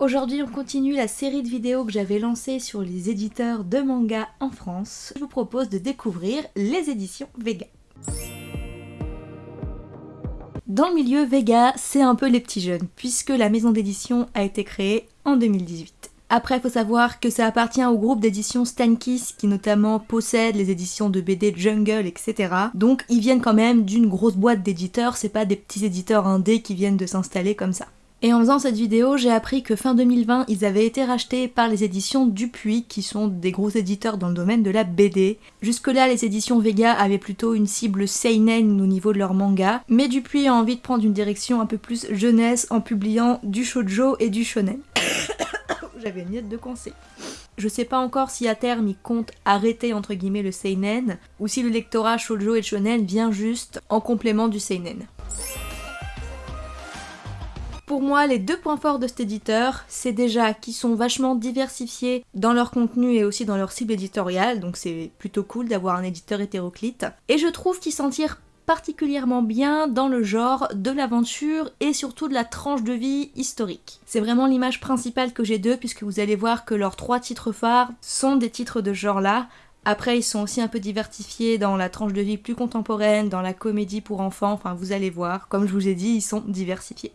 Aujourd'hui, on continue la série de vidéos que j'avais lancée sur les éditeurs de manga en France. Je vous propose de découvrir les éditions Vega. Dans le milieu, Vega, c'est un peu les petits jeunes, puisque la maison d'édition a été créée en 2018. Après, il faut savoir que ça appartient au groupe d'édition Stankiss qui notamment possède les éditions de BD Jungle, etc. Donc ils viennent quand même d'une grosse boîte d'éditeurs, c'est pas des petits éditeurs indés qui viennent de s'installer comme ça. Et en faisant cette vidéo, j'ai appris que fin 2020, ils avaient été rachetés par les éditions Dupuis, qui sont des gros éditeurs dans le domaine de la BD. Jusque-là, les éditions Vega avaient plutôt une cible seinen au niveau de leur manga, mais Dupuis a envie de prendre une direction un peu plus jeunesse en publiant du shoujo et du shonen. J'avais une de conseil. Je sais pas encore si à terme ils comptent arrêter entre guillemets le seinen, ou si le lectorat shoujo et shonen vient juste en complément du seinen. Pour moi, les deux points forts de cet éditeur, c'est déjà qu'ils sont vachement diversifiés dans leur contenu et aussi dans leur cible éditoriale, donc c'est plutôt cool d'avoir un éditeur hétéroclite. Et je trouve qu'ils s'en tirent particulièrement bien dans le genre de l'aventure et surtout de la tranche de vie historique. C'est vraiment l'image principale que j'ai d'eux puisque vous allez voir que leurs trois titres phares sont des titres de ce genre-là. Après, ils sont aussi un peu diversifiés dans la tranche de vie plus contemporaine, dans la comédie pour enfants, enfin vous allez voir, comme je vous ai dit, ils sont diversifiés.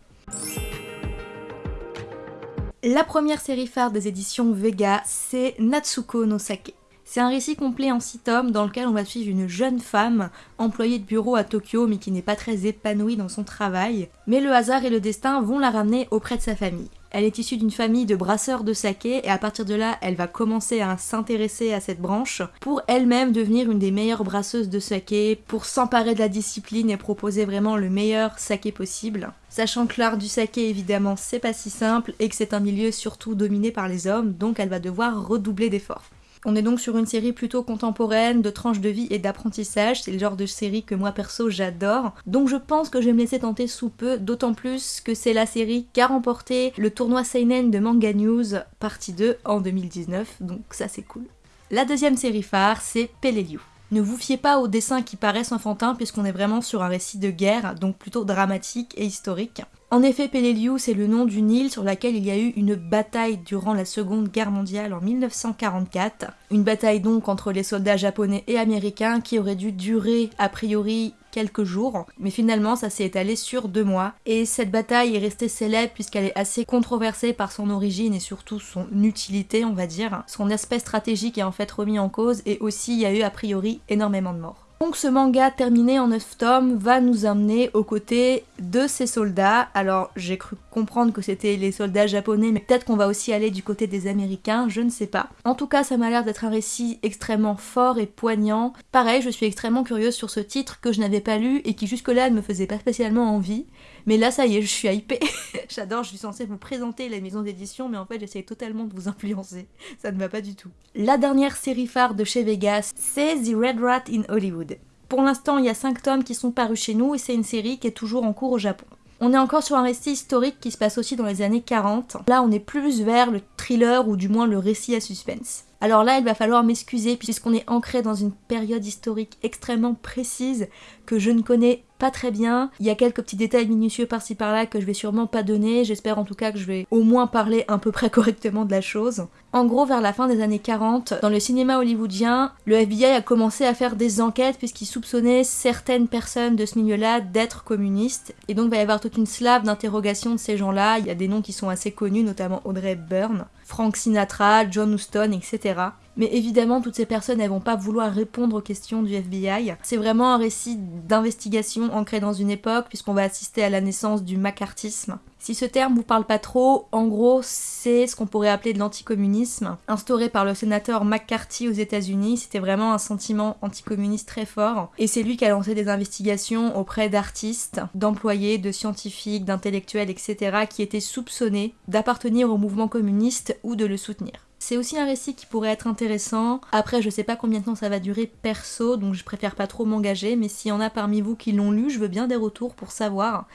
La première série phare des éditions Vega, c'est Natsuko no Sake. C'est un récit complet en 6 tomes dans lequel on va suivre une jeune femme employée de bureau à Tokyo mais qui n'est pas très épanouie dans son travail. Mais le hasard et le destin vont la ramener auprès de sa famille. Elle est issue d'une famille de brasseurs de saké et à partir de là, elle va commencer à s'intéresser à cette branche pour elle-même devenir une des meilleures brasseuses de saké, pour s'emparer de la discipline et proposer vraiment le meilleur saké possible. Sachant que l'art du saké évidemment c'est pas si simple et que c'est un milieu surtout dominé par les hommes, donc elle va devoir redoubler d'efforts. On est donc sur une série plutôt contemporaine, de tranches de vie et d'apprentissage, c'est le genre de série que moi perso j'adore, donc je pense que je vais me laisser tenter sous peu, d'autant plus que c'est la série qui a remporté le tournoi Seinen de Manga News partie 2 en 2019, donc ça c'est cool. La deuxième série phare, c'est Peleliu. Ne vous fiez pas aux dessins qui paraissent enfantins puisqu'on est vraiment sur un récit de guerre, donc plutôt dramatique et historique. En effet, Peleliu, c'est le nom d'une île sur laquelle il y a eu une bataille durant la Seconde Guerre mondiale en 1944. Une bataille donc entre les soldats japonais et américains qui aurait dû durer a priori quelques jours, mais finalement ça s'est étalé sur deux mois. Et cette bataille est restée célèbre puisqu'elle est assez controversée par son origine et surtout son utilité, on va dire. Son aspect stratégique est en fait remis en cause et aussi il y a eu a priori énormément de morts. Donc ce manga terminé en 9 tomes va nous amener aux côtés de ces soldats. Alors j'ai cru comprendre que c'était les soldats japonais, mais peut-être qu'on va aussi aller du côté des américains, je ne sais pas. En tout cas ça m'a l'air d'être un récit extrêmement fort et poignant. Pareil, je suis extrêmement curieuse sur ce titre que je n'avais pas lu et qui jusque-là ne me faisait pas spécialement envie. Mais là ça y est, je suis hypée. J'adore, je suis censée vous présenter la maison d'édition, mais en fait j'essaie totalement de vous influencer. Ça ne va pas du tout. La dernière série phare de chez Vegas, c'est The Red Rat in Hollywood. Pour l'instant, il y a 5 tomes qui sont parus chez nous et c'est une série qui est toujours en cours au Japon. On est encore sur un récit historique qui se passe aussi dans les années 40. Là, on est plus vers le thriller ou du moins le récit à suspense. Alors là, il va falloir m'excuser puisqu'on est ancré dans une période historique extrêmement précise que je ne connais pas très bien. Il y a quelques petits détails minutieux par-ci par-là que je vais sûrement pas donner. J'espère en tout cas que je vais au moins parler un peu près correctement de la chose. En gros, vers la fin des années 40, dans le cinéma hollywoodien, le FBI a commencé à faire des enquêtes puisqu'il soupçonnait certaines personnes de ce milieu-là d'être communistes. Et donc il va y avoir toute une slave d'interrogation de ces gens-là. Il y a des noms qui sont assez connus, notamment Audrey Hepburn, Frank Sinatra, John Huston, etc. Mais évidemment, toutes ces personnes, elles vont pas vouloir répondre aux questions du FBI. C'est vraiment un récit d'investigation ancré dans une époque, puisqu'on va assister à la naissance du macartisme. Si ce terme vous parle pas trop, en gros, c'est ce qu'on pourrait appeler de l'anticommunisme. Instauré par le sénateur McCarthy aux États-Unis, c'était vraiment un sentiment anticommuniste très fort. Et c'est lui qui a lancé des investigations auprès d'artistes, d'employés, de scientifiques, d'intellectuels, etc., qui étaient soupçonnés d'appartenir au mouvement communiste ou de le soutenir. C'est aussi un récit qui pourrait être intéressant. Après, je sais pas combien de temps ça va durer perso, donc je préfère pas trop m'engager, mais s'il y en a parmi vous qui l'ont lu, je veux bien des retours pour savoir.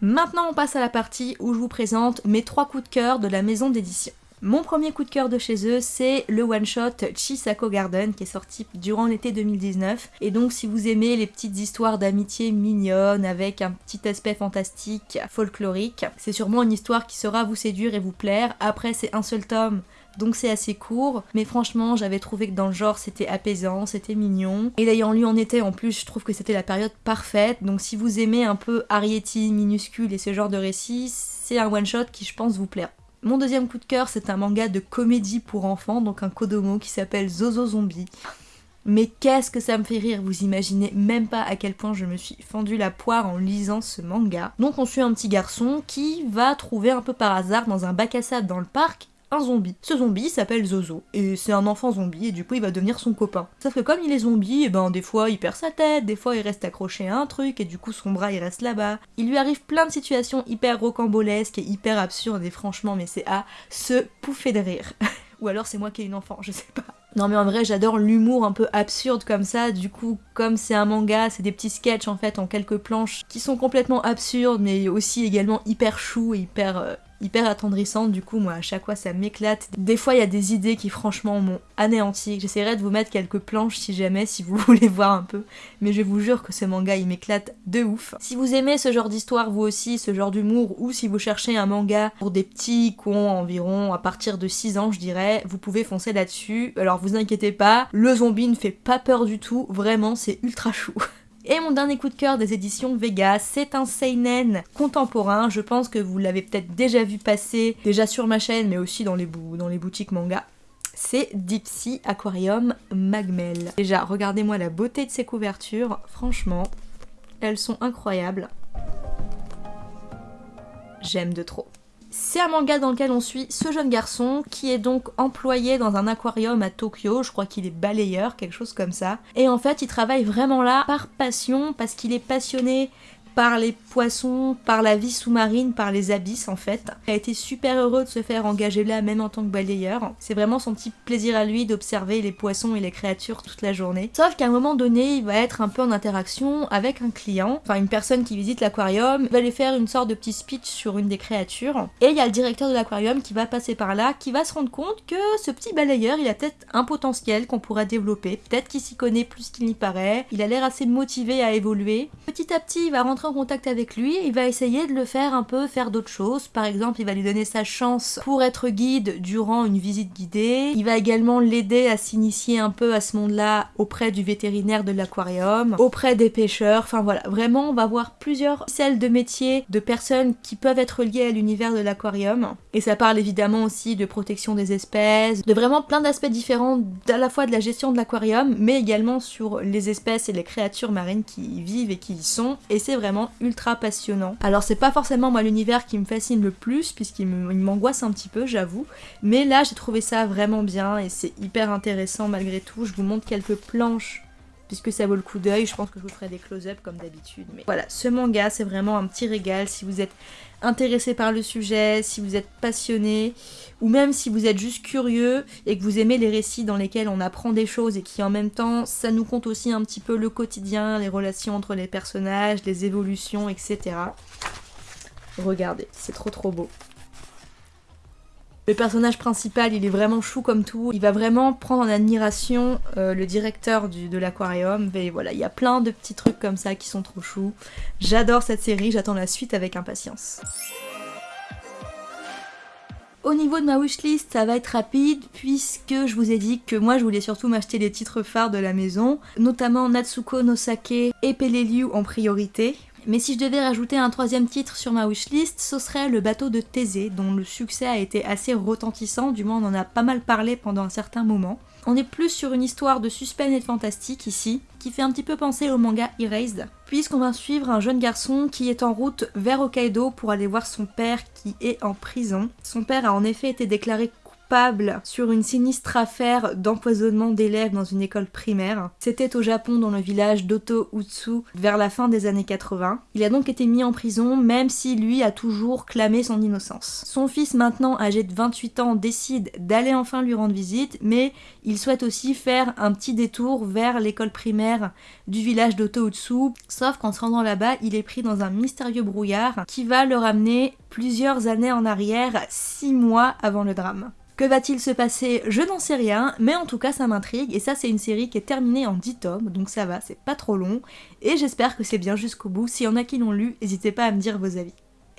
Maintenant, on passe à la partie où je vous présente mes trois coups de cœur de la maison d'édition. Mon premier coup de cœur de chez eux, c'est le one-shot Chisako Garden qui est sorti durant l'été 2019. Et donc si vous aimez les petites histoires d'amitié mignonnes avec un petit aspect fantastique, folklorique, c'est sûrement une histoire qui saura vous séduire et vous plaire. Après c'est un seul tome, donc c'est assez court, mais franchement j'avais trouvé que dans le genre c'était apaisant, c'était mignon. Et l'ayant lu en été en plus, je trouve que c'était la période parfaite, donc si vous aimez un peu Arietti, minuscule et ce genre de récit, c'est un one-shot qui je pense vous plaira. Mon deuxième coup de cœur, c'est un manga de comédie pour enfants, donc un kodomo qui s'appelle Zozo Zombie. Mais qu'est-ce que ça me fait rire, vous imaginez même pas à quel point je me suis fendu la poire en lisant ce manga. Donc on suit un petit garçon qui va trouver un peu par hasard dans un bac à sable dans le parc un zombie. Ce zombie s'appelle Zozo, et c'est un enfant zombie, et du coup il va devenir son copain. Sauf que comme il est zombie, et eh ben des fois il perd sa tête, des fois il reste accroché à un truc, et du coup son bras il reste là-bas. Il lui arrive plein de situations hyper rocambolesques et hyper absurdes, et franchement mais c'est à se pouffer de rire. Ou alors c'est moi qui ai une enfant, je sais pas. Non mais en vrai j'adore l'humour un peu absurde comme ça, du coup comme c'est un manga, c'est des petits sketchs en fait en quelques planches qui sont complètement absurdes mais aussi également hyper chou et hyper euh, hyper attendrissante, du coup moi à chaque fois ça m'éclate. Des fois il y a des idées qui franchement m'ont anéanti. J'essaierai de vous mettre quelques planches si jamais, si vous voulez voir un peu, mais je vous jure que ce manga il m'éclate de ouf. Si vous aimez ce genre d'histoire vous aussi, ce genre d'humour, ou si vous cherchez un manga pour des petits cons environ à partir de 6 ans je dirais, vous pouvez foncer là-dessus. Alors vous inquiétez pas, le zombie ne fait pas peur du tout, vraiment c'est ultra chou. Et mon dernier coup de cœur des éditions Vega, c'est un seinen contemporain. Je pense que vous l'avez peut-être déjà vu passer, déjà sur ma chaîne, mais aussi dans les, boutiques manga. C'est Deep Sea Aquarium Magmel. Déjà, regardez-moi la beauté de ces couvertures. Franchement, elles sont incroyables. J'aime de trop. C'est un manga dans lequel on suit ce jeune garçon qui est donc employé dans un aquarium à Tokyo, je crois qu'il est balayeur, quelque chose comme ça. Et en fait, il travaille vraiment là par passion, parce qu'il est passionné par les poissons, par la vie sous-marine, par les abysses en fait. Il a été super heureux de se faire engager là, même en tant que balayeur. C'est vraiment son petit plaisir à lui d'observer les poissons et les créatures toute la journée. Sauf qu'à un moment donné, il va être un peu en interaction avec un client, enfin une personne qui visite l'aquarium, va lui faire une sorte de petit speech sur une des créatures. Et il y a le directeur de l'aquarium qui va passer par là, qui va se rendre compte que ce petit balayeur, il a peut-être un potentiel qu'on pourrait développer. Peut-être qu'il s'y connaît plus qu'il n'y paraît. Il a l'air assez motivé à évoluer. Petit à petit, il va rentrer en contact avec lui, il va essayer de le faire un peu faire d'autres choses. Par exemple, il va lui donner sa chance pour être guide durant une visite guidée. Il va également l'aider à s'initier un peu à ce monde-là auprès du vétérinaire de l'aquarium, auprès des pêcheurs. Enfin voilà, vraiment, on va voir plusieurs celles de métiers de personnes qui peuvent être liées à l'univers de l'aquarium. Et ça parle évidemment aussi de protection des espèces, de vraiment plein d'aspects différents à la fois de la gestion de l'aquarium, mais également sur les espèces et les créatures marines qui y vivent et qui y sont. Et c'est vraiment ultra passionnant. Alors c'est pas forcément moi l'univers qui me fascine le plus, puisqu'il m'angoisse un petit peu, j'avoue, mais là j'ai trouvé ça vraiment bien et c'est hyper intéressant malgré tout. Je vous montre quelques planches puisque ça vaut le coup d'œil. Je pense que je vous ferai des close-up comme d'habitude. Mais voilà, ce manga, c'est vraiment un petit régal. Si vous êtes intéressé par le sujet, si vous êtes passionné, ou même si vous êtes juste curieux et que vous aimez les récits dans lesquels on apprend des choses et qui en même temps, ça nous compte aussi un petit peu le quotidien, les relations entre les personnages, les évolutions, etc. Regardez, c'est trop trop beau. Le personnage principal, il est vraiment chou comme tout. Il va vraiment prendre en admiration euh, le directeur de l'aquarium. Et voilà, il y a plein de petits trucs comme ça qui sont trop choux. J'adore cette série, j'attends la suite avec impatience. Au niveau de ma wishlist, ça va être rapide puisque je vous ai dit que moi je voulais surtout m'acheter les titres phares de la maison, notamment Natsuko no Sake et Peleliu en priorité. Mais si je devais rajouter un troisième titre sur ma wishlist, ce serait Le bateau de Thésée, dont le succès a été assez retentissant, du moins on en a pas mal parlé pendant un certain moment. On est plus sur une histoire de suspense et de fantastique ici, qui fait un petit peu penser au manga Erased, puisqu'on va suivre un jeune garçon qui est en route vers Hokkaido pour aller voir son père qui est en prison. Son père a en effet été déclaré sur une sinistre affaire d'empoisonnement d'élèves dans une école primaire. C'était au Japon dans le village d'Oto Utsu vers la fin des années 80. Il a donc été mis en prison même si lui a toujours clamé son innocence. Son fils maintenant âgé de 28 ans décide d'aller enfin lui rendre visite mais il souhaite aussi faire un petit détour vers l'école primaire du village d'Oto Utsu sauf qu'en se rendant là-bas il est pris dans un mystérieux brouillard qui va le ramener plusieurs années en arrière, six mois avant le drame. Que va-t-il se passer? Je n'en sais rien, mais en tout cas ça m'intrigue, et ça c'est une série qui est terminée en 10 tomes, donc ça va, c'est pas trop long, et j'espère que c'est bien jusqu'au bout. S'il y en a qui l'ont lu, n'hésitez pas à me dire vos avis.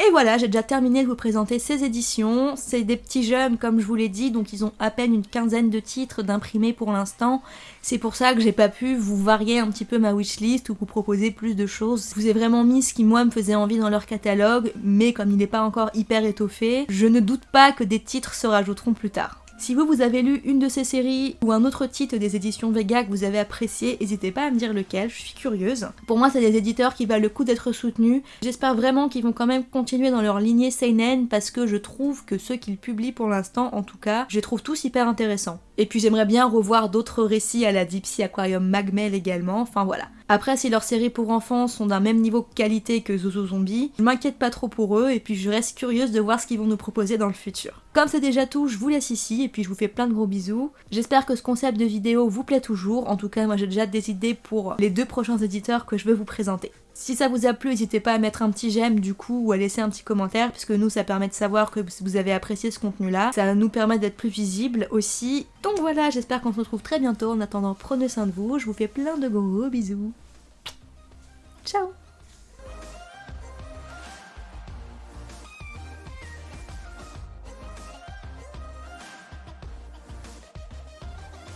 Et voilà, j'ai déjà terminé de vous présenter ces éditions. C'est des petits jeunes, comme je vous l'ai dit, donc ils ont à peine une quinzaine de titres d'imprimés pour l'instant. C'est pour ça que j'ai pas pu vous varier un petit peu ma wishlist ou vous proposer plus de choses. Je vous ai vraiment mis ce qui moi me faisait envie dans leur catalogue, mais comme il n'est pas encore hyper étoffé, je ne doute pas que des titres se rajouteront plus tard. Si vous, vous avez lu une de ces séries ou un autre titre des éditions Vega que vous avez apprécié, n'hésitez pas à me dire lequel, je suis curieuse. Pour moi, c'est des éditeurs qui valent le coup d'être soutenus. J'espère vraiment qu'ils vont quand même continuer dans leur lignée Seinen parce que je trouve que ceux qu'ils publient pour l'instant, en tout cas, je les trouve tous hyper intéressants. Et puis j'aimerais bien revoir d'autres récits à la Deep Sea Aquarium Magmel également, enfin voilà. Après, si leurs séries pour enfants sont d'un même niveau de qualité que Zozo Zombie, je m'inquiète pas trop pour eux et puis je reste curieuse de voir ce qu'ils vont nous proposer dans le futur. Comme c'est déjà tout, je vous laisse ici et puis je vous fais plein de gros bisous. J'espère que ce concept de vidéo vous plaît toujours, en tout cas moi j'ai déjà des idées pour les deux prochains éditeurs que je veux vous présenter. Si ça vous a plu, n'hésitez pas à mettre un petit j'aime du coup ou à laisser un petit commentaire puisque nous ça permet de savoir que vous avez apprécié ce contenu là. Ça nous permet d'être plus visible aussi. Donc voilà, j'espère qu'on se retrouve très bientôt. En attendant, prenez soin de vous. Je vous fais plein de gros bisous. Ciao